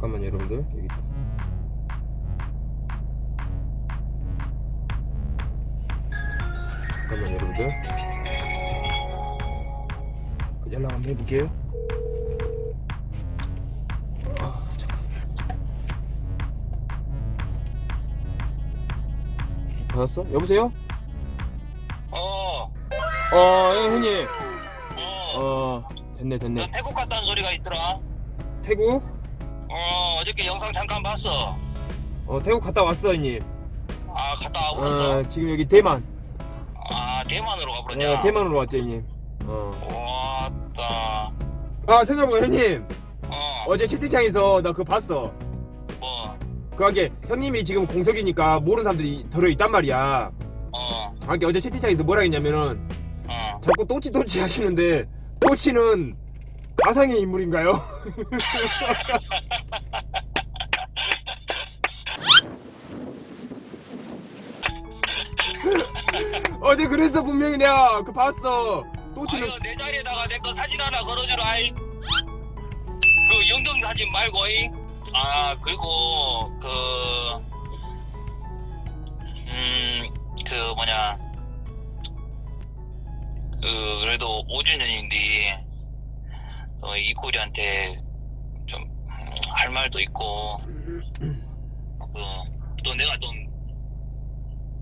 잠깐만 여러분들 여기. 잠깐만 여러분들 연락 한번 해볼게요 아 잠깐 받았어? 여보세요? 어, 어 예, 형님 어, 어 됐네 너 됐네 태국 갔다는 소리가 있더라. 태국? 어, 어저께 영상 잠깐 봤어. 어 태국 갔다 왔어 형님 아, 갔다 와버렸어. 어 지금 여기 대만 아, 대만으로 가버렸냐? 어 대만으로 왔죠 형님 어. 왔다. 아 생각해보니까 형님 어, 어제 채팅창에서 나 그거 봤어 뭐, 그게 형님이 지금 공석이니까 모르는 사람들이 들어있단 말이야 어, 아, 게 어제 채팅창에서 뭐라 했냐면은 어. 자꾸 또치 또치 하시는데 또치는 가상의 인물인가요? 어제 그랬어 분명히 내가 그 봤어 또치는 아유, 내 자리에다가 내 거 사진 하나 걸어주라, 아이. 그 영정 사진 말고, 이. 아, 그리고, 그, 음, 그 뭐냐. 그, 그래도 5주년인데, 어, 이꼬리한테 좀, 할 말도 있고, 그, 또 내가 좀,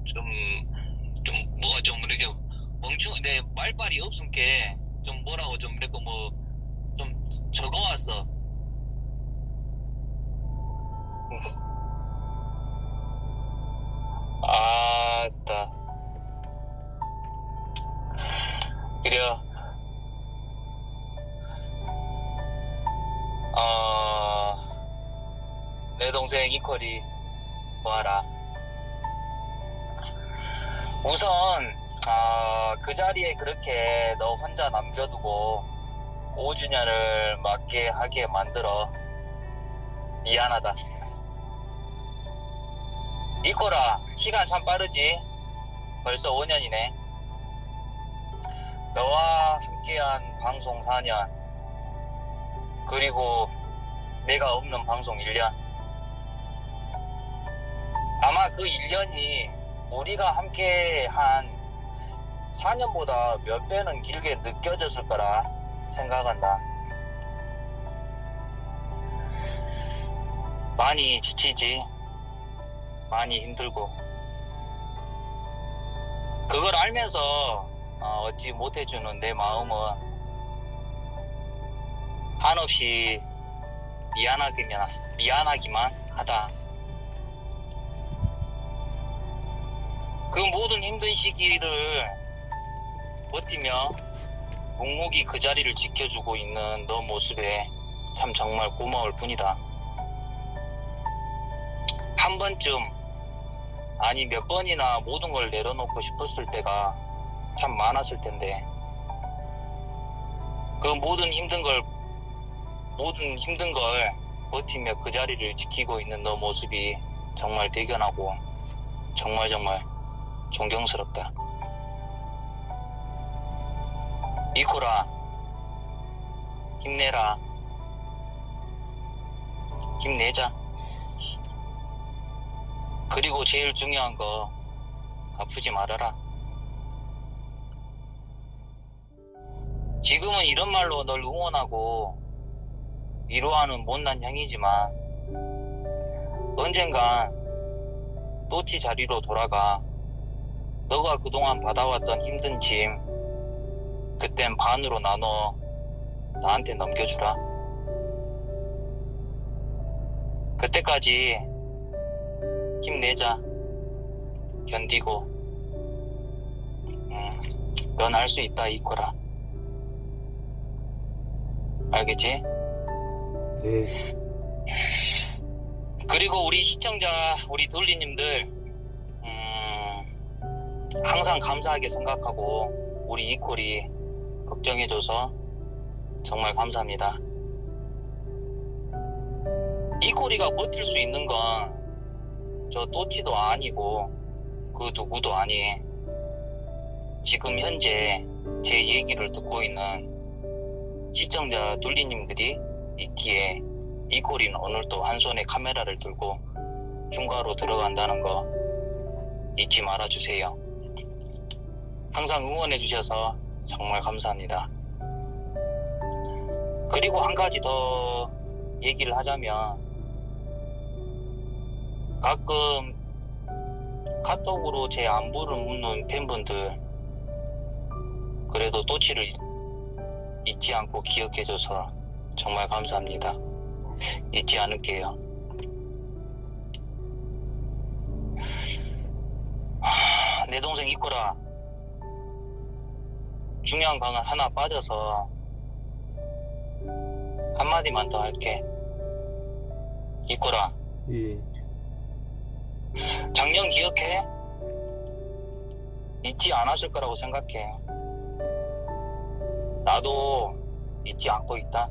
좀, 좀, 뭐가 좀 이렇게 멍충, 내 없은 게, 좀 뭐라고 좀 이렇게 뭐, 좀 적어왔어. 아따. 그래 내 동생 이퀄이 뭐하라. 우선, 아, 그 자리에 그렇게 너 혼자 남겨두고 5주년을 맞게 하게 만들어. 미안하다. 이꼬라, 시간 참 빠르지? 벌써 5년이네. 너와 함께한 방송 4년. 그리고 내가 없는 방송 1년. 아마 그 1년이 우리가 함께 한 4년보다 몇 배는 길게 느껴졌을 거라 생각한다. 많이 지치지. 많이 힘들고. 그걸 알면서 어, 얻지 못해주는 내 마음은 한없이 미안하기만, 미안하기만 하다. 그 모든 힘든 시기를 버티며 묵묵히 그 자리를 지켜주고 있는 너 모습에 참 정말 고마울 뿐이다. 한 번쯤, 아니 몇 번이나 모든 걸 내려놓고 싶었을 때가 참 많았을 텐데, 그 모든 힘든 걸, 모든 힘든 걸 버티며 그 자리를 지키고 있는 너 모습이 정말 대견하고, 정말 정말 존경스럽다. 이코라, 힘내라. 힘내자. 그리고 제일 중요한 거, 아프지 말아라. 지금은 이런 말로 널 응원하고 위로하는 못난 형이지만, 언젠간 또치 자리로 돌아가 너가 그동안 받아왔던 힘든 짐 그땐 반으로 나눠 나한테 넘겨주라. 그때까지 힘내자. 견디고 음, 넌 할 수 있다 이코라. 알겠지? 네. 그리고 우리 시청자 우리 둘리님들 음, 항상 감사하게 생각하고 우리 이콜이 걱정해줘서 정말 감사합니다. 이콜이가 버틸 수 있는 건 저 또치도 아니고 그 누구도 아니. 지금 현재 제 얘기를 듣고 있는 시청자 둘리님들이 있기에 이코리는 오늘 또한 손에 카메라를 들고 휴가로 들어간다는 거 잊지 말아주세요. 항상 응원해 주셔서 정말 감사합니다. 그리고 한 가지 더 얘기를 하자면 가끔 카톡으로 제 안부를 묻는 팬분들 그래도 또치를 잊지 않고 기억해줘서 정말 감사합니다. 잊지 않을게요. 하, 내 동생 이코라 중요한 거 하나 빠져서 한마디만 더 할게. 이코라 예. 작년 기억해? 잊지 않았을 거라고 생각해. 나도 잊지 않고 있다.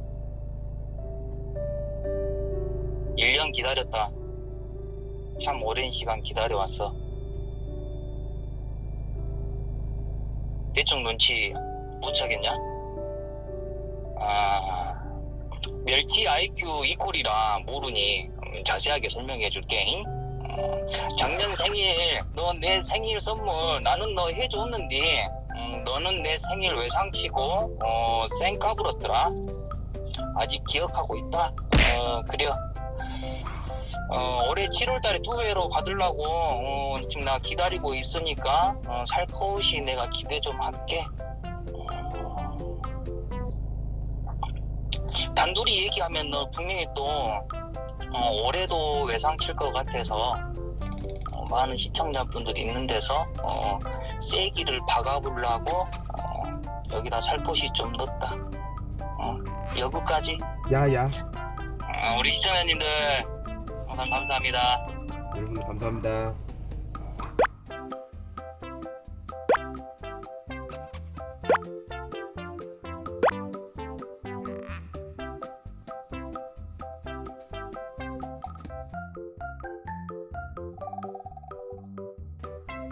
1년 기다렸다. 참 오랜 시간 기다려왔어. 대충 눈치 못 차겠냐? 아, 멸치 IQ 이콜이라 모르니 음, 자세하게 설명해 줄게. 잉? 어, 작년 생일 너 내 생일 선물 나는 너 해줬는데 음, 너는 내 생일 외상치고 어, 쌩 까불었더라 아직 기억하고 있다 어 그래요 어, 올해 7월 달에 두 회로 받으려고 어, 지금 나 기다리고 있으니까 어, 살포시 내가 기대 좀 할게 단둘이 얘기하면 너 분명히 또 어, 올해도 외상 칠 것 같아서 어, 많은 시청자분들이 있는 데서 어, 세기를 박아보려고 어, 여기다 살포시 좀 넣었다. 어, 여기까지. 야야. 어, 우리 시청자님들 항상 감사합니다. 여러분 감사합니다.